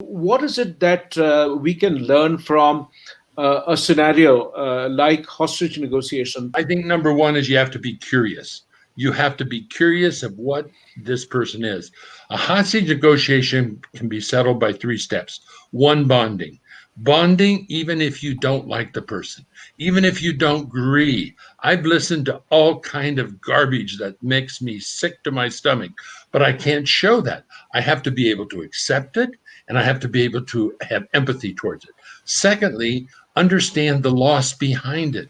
What is it that uh, we can learn from uh, a scenario uh, like hostage negotiation? I think number one is you have to be curious. You have to be curious of what this person is. A hostage negotiation can be settled by three steps. One, bonding. Bonding, even if you don't like the person, even if you don't agree. I've listened to all kind of garbage that makes me sick to my stomach, but I can't show that. I have to be able to accept it and I have to be able to have empathy towards it. Secondly, understand the loss behind it.